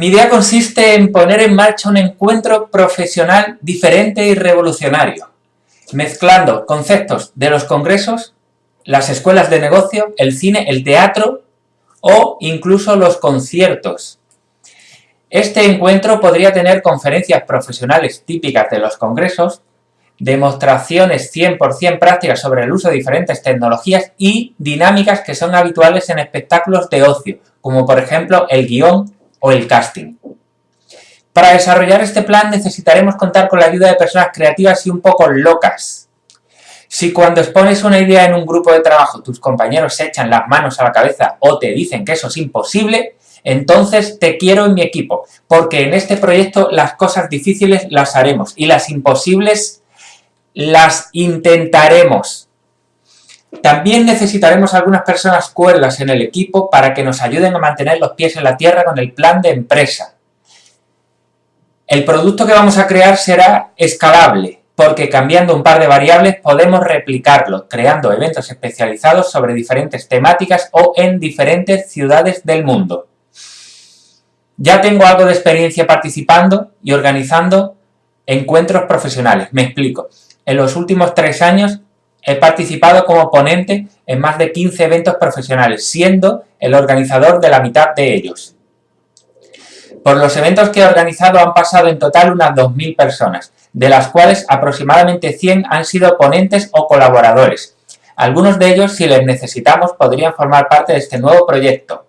Mi idea consiste en poner en marcha un encuentro profesional diferente y revolucionario, mezclando conceptos de los congresos, las escuelas de negocio, el cine, el teatro o incluso los conciertos. Este encuentro podría tener conferencias profesionales típicas de los congresos, demostraciones 100% prácticas sobre el uso de diferentes tecnologías y dinámicas que son habituales en espectáculos de ocio, como por ejemplo el guion o el casting. Para desarrollar este plan necesitaremos contar con la ayuda de personas creativas y un poco locas. Si cuando expones una idea en un grupo de trabajo tus compañeros se echan las manos a la cabeza o te dicen que eso es imposible, entonces te quiero en mi equipo, porque en este proyecto las cosas difíciles las haremos y las imposibles las intentaremos. También necesitaremos algunas personas cuerdas en el equipo para que nos ayuden a mantener los pies en la tierra con el plan de empresa. El producto que vamos a crear será escalable, porque cambiando un par de variables podemos replicarlo, creando eventos especializados sobre diferentes temáticas o en diferentes ciudades del mundo. Ya tengo algo de experiencia participando y organizando encuentros profesionales. Me explico. En los últimos tres años he participado como ponente en más de 15 eventos profesionales, siendo el organizador de la mitad de ellos. Por los eventos que he organizado han pasado en total unas 2.000 personas, de las cuales aproximadamente 100 han sido ponentes o colaboradores. Algunos de ellos, si les necesitamos, podrían formar parte de este nuevo proyecto.